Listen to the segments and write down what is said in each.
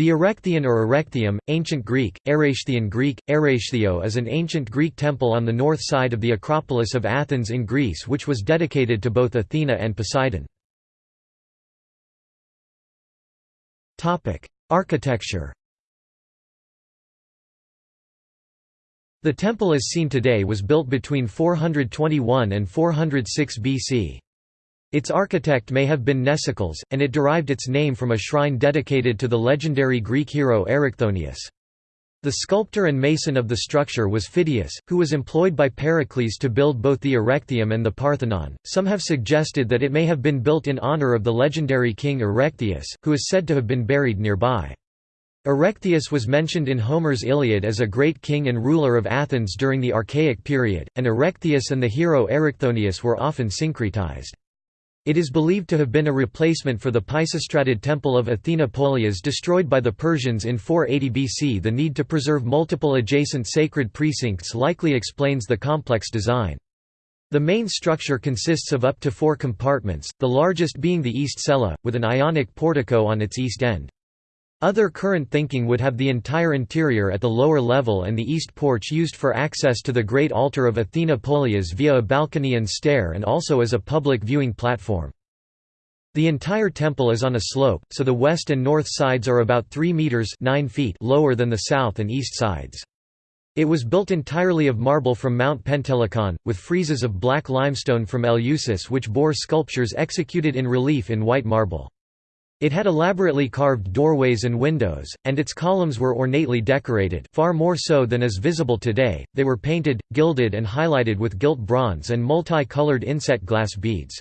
The Erechtheion or Erechtheum, Ancient Greek, Erechtheion Greek, Erechtheo is an ancient Greek temple on the north side of the Acropolis of Athens in Greece which was dedicated to both Athena and Poseidon. Architecture The temple as seen today was built between 421 and 406 BC. Its architect may have been Mnesicles, and it derived its name from a shrine dedicated to the legendary Greek hero Erichthonius. The sculptor and mason of the structure was Phidias, who was employed by Pericles to build both the Erechtheum and the Parthenon. Some have suggested that it may have been built in honor of the legendary king Erechtheus, who is said to have been buried nearby. Erechtheus was mentioned in Homer's Iliad as a great king and ruler of Athens during the Archaic period, and Erechtheus and the hero Erichthonius were often syncretized. It is believed to have been a replacement for the Pisistratid temple of Athena Polias destroyed by the Persians in 480 BC. The need to preserve multiple adjacent sacred precincts likely explains the complex design. The main structure consists of up to four compartments, the largest being the east cella, with an ionic portico on its east end. Other current thinking would have the entire interior at the lower level and the east porch used for access to the great altar of Athena Polias via a balcony and stair and also as a public viewing platform. The entire temple is on a slope, so the west and north sides are about 3 meters 9 feet lower than the south and east sides. It was built entirely of marble from Mount Pentelicon, with friezes of black limestone from Eleusis which bore sculptures executed in relief in white marble. It had elaborately carved doorways and windows, and its columns were ornately decorated far more so than is visible today, they were painted, gilded and highlighted with gilt bronze and multi-colored inset glass beads.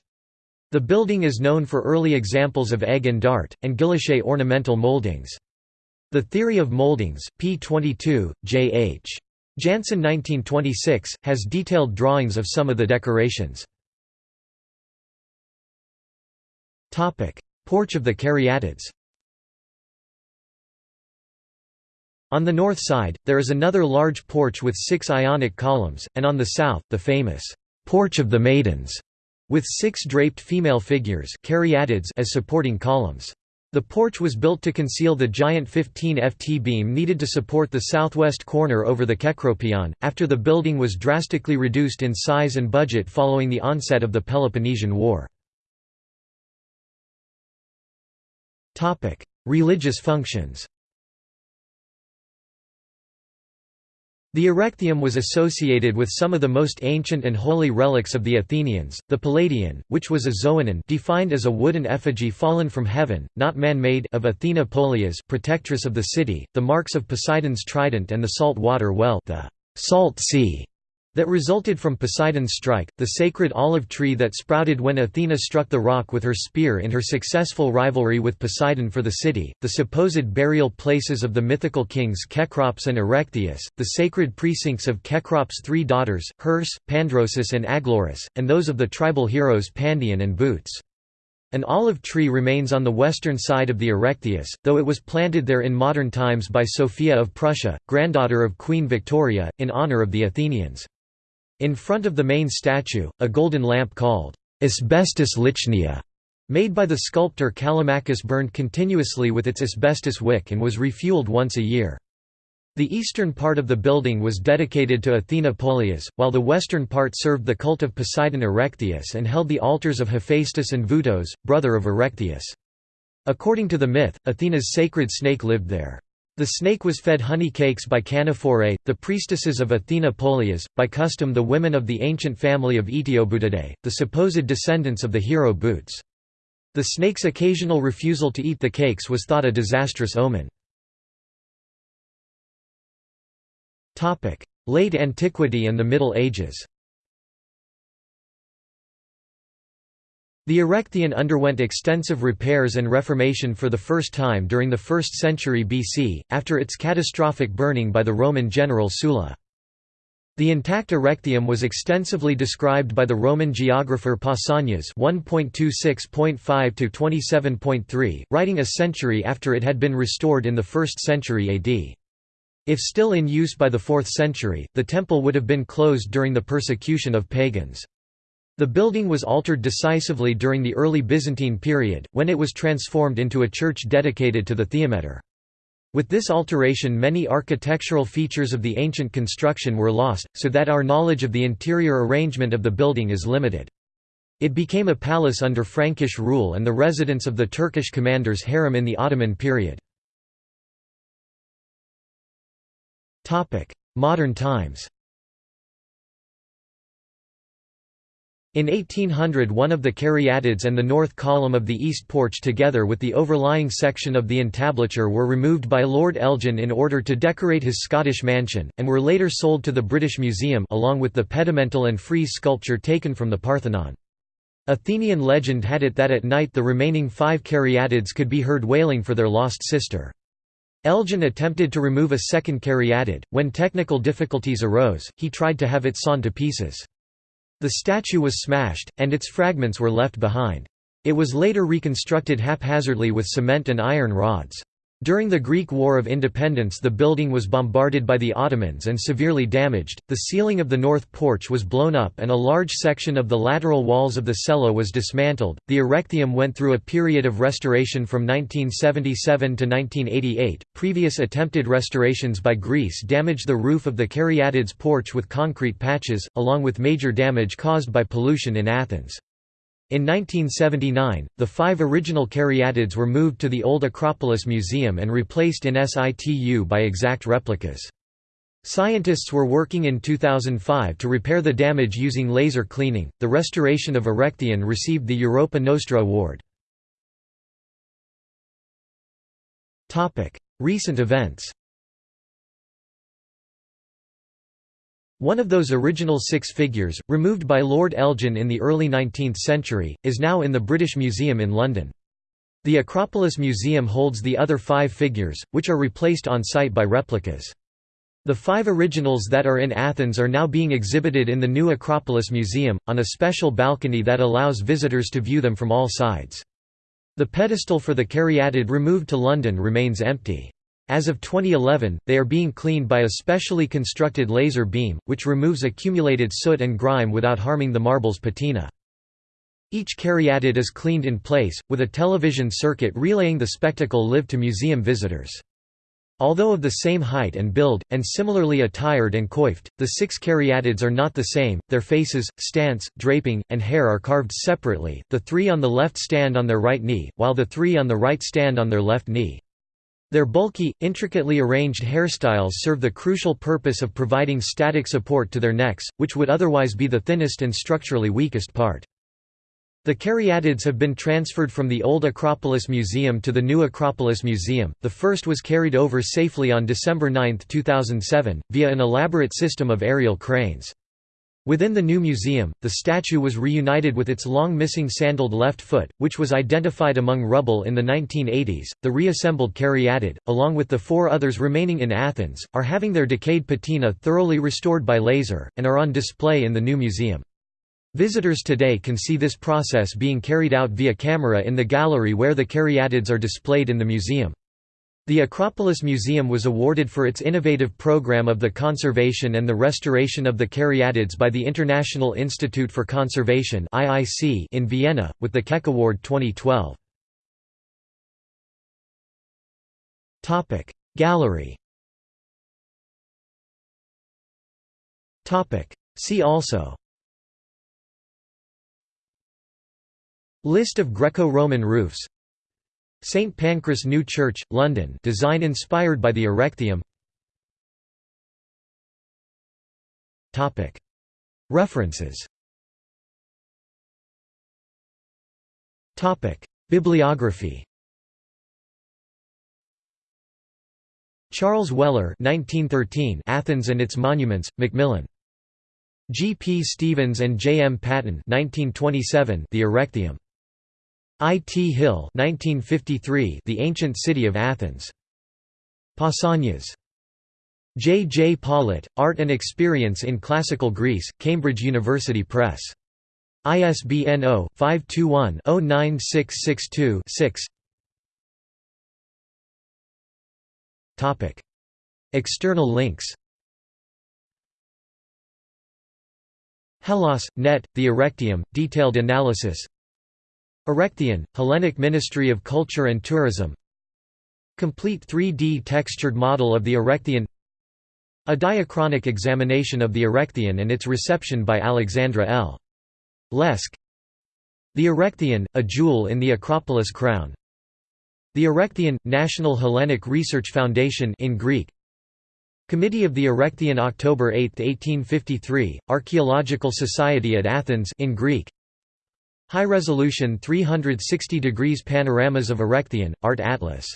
The building is known for early examples of egg and dart, and guilloche ornamental moldings. The Theory of Moldings, p. 22, J. H. Janssen 1926, has detailed drawings of some of the decorations. Porch of the Caryatids On the north side, there is another large porch with six Ionic columns, and on the south, the famous Porch of the Maidens, with six draped female figures as supporting columns. The porch was built to conceal the giant 15 ft beam needed to support the southwest corner over the Kekropeion, after the building was drastically reduced in size and budget following the onset of the Peloponnesian War. Religious functions. The Erechtheum was associated with some of the most ancient and holy relics of the Athenians, the Palladion, which was a xoanon defined as a wooden effigy fallen from heaven, not man-made of Athena Polias protectress of the city, the marks of Poseidon's trident and the salt water well the salt sea that resulted from Poseidon's strike, the sacred olive tree that sprouted when Athena struck the rock with her spear in her successful rivalry with Poseidon for the city, the supposed burial places of the mythical kings Cecrops and Erechtheus, the sacred precincts of Cecrops' three daughters, Herse, Pandrosus and Aglaurus, and those of the tribal heroes Pandion and Boutes. An olive tree remains on the western side of the Erechtheus, though it was planted there in modern times by Sophia of Prussia, granddaughter of Queen Victoria, in honor of the Athenians. In front of the main statue, a golden lamp called asbestos lichnia, made by the sculptor Callimachus burned continuously with its asbestos wick and was refueled once a year. The eastern part of the building was dedicated to Athena Polias, while the western part served the cult of Poseidon Erechtheus and held the altars of Hephaestus and Vutos, brother of Erechtheus. According to the myth, Athena's sacred snake lived there. The snake was fed honey cakes by Canophore, the priestesses of Athena Polias, by custom the women of the ancient family of Eteoboutadae, the supposed descendants of the hero Boutes. The snake's occasional refusal to eat the cakes was thought a disastrous omen. Late Antiquity and the Middle Ages The Erechtheion underwent extensive repairs and reformation for the first time during the 1st century BC, after its catastrophic burning by the Roman general Sulla. The intact Erechtheum was extensively described by the Roman geographer Pausanias 1.26.5–27.3, writing a century after it had been restored in the 1st century AD. If still in use by the 4th century, the temple would have been closed during the persecution of pagans. The building was altered decisively during the early Byzantine period, when it was transformed into a church dedicated to the Theometor. With this alteration many architectural features of the ancient construction were lost, so that our knowledge of the interior arrangement of the building is limited. It became a palace under Frankish rule and the residence of the Turkish commander's harem in the Ottoman period. Modern times In 1800 one of the caryatids and the north column of the east porch together with the overlying section of the entablature were removed by Lord Elgin in order to decorate his Scottish mansion, and were later sold to the British Museum along with the pedimental and frieze sculpture taken from the Parthenon. Athenian legend had it that at night the remaining five caryatids could be heard wailing for their lost sister. Elgin attempted to remove a second caryatid. When technical difficulties arose, he tried to have it sawn to pieces. The statue was smashed, and its fragments were left behind. It was later reconstructed haphazardly with cement and iron rods. During the Greek War of Independence the building was bombarded by the Ottomans and severely damaged, the ceiling of the north porch was blown up and a large section of the lateral walls of the cella was dismantled. The Erechtheum went through a period of restoration from 1977 to 1988. Previous attempted restorations by Greece damaged the roof of the Caryatids porch with concrete patches, along with major damage caused by pollution in Athens. In 1979, the five original caryatids were moved to the Old Acropolis Museum and replaced in situ by exact replicas. Scientists were working in 2005 to repair the damage using laser cleaning. The restoration of Erechtheion received the Europa Nostra Award. Topic: Recent events. One of those original six figures, removed by Lord Elgin in the early 19th century, is now in the British Museum in London. The Acropolis Museum holds the other five figures, which are replaced on site by replicas. The five originals that are in Athens are now being exhibited in the new Acropolis Museum, on a special balcony that allows visitors to view them from all sides. The pedestal for the caryatid removed to London remains empty. As of 2011, they are being cleaned by a specially constructed laser beam, which removes accumulated soot and grime without harming the marble's patina. Each caryatid is cleaned in place, with a television circuit relaying the spectacle live to museum visitors. Although of the same height and build, and similarly attired and coiffed, the six caryatids are not the same, their faces, stance, draping, and hair are carved separately, the three on the left stand on their right knee, while the three on the right stand on their left knee. Their bulky, intricately arranged hairstyles serve the crucial purpose of providing static support to their necks, which would otherwise be the thinnest and structurally weakest part. The caryatids have been transferred from the old Acropolis Museum to the new Acropolis Museum. The first was carried over safely on December 9, 2007, via an elaborate system of aerial cranes. Within the new museum, the statue was reunited with its long missing sandaled left foot, which was identified among rubble in the 1980s. The reassembled caryatid, along with the four others remaining in Athens, are having their decayed patina thoroughly restored by laser, and are on display in the new museum. Visitors today can see this process being carried out via camera in the gallery where the caryatids are displayed in the museum. The Acropolis Museum was awarded for its innovative program of the conservation and the restoration of the caryatids by the International Institute for Conservation in Vienna, with the Keck Award 2012. Gallery. See also. List of Greco-Roman roofs St Pancras New Church, London design inspired by the Erechtheum References Bibliography Charles Weller 1913 Athens and its Monuments, Macmillan. G. P. Stevens and J. M. Paton 1927 The Erechtheum. I. T. Hill 1953, The Ancient City of Athens. Pausanias. J. J. Pollitt, Art and Experience in Classical Greece, Cambridge University Press. ISBN 0-521-09662-6 External links Hellas, net, the Erechtheum, detailed analysis Erechtheion, Hellenic Ministry of Culture and Tourism. Complete 3D textured model of the Erechtheion A diachronic examination of the Erechtheion and its reception by Alexandra L. Lesk. The Erechtheion, a jewel in the Acropolis crown. The Erechtheion – National Hellenic Research Foundation in Greek. Committee of the Erechtheion October 8, 1853, Archaeological Society at Athens in Greek High-resolution 360 degrees panoramas of Erechtheion, Art Atlas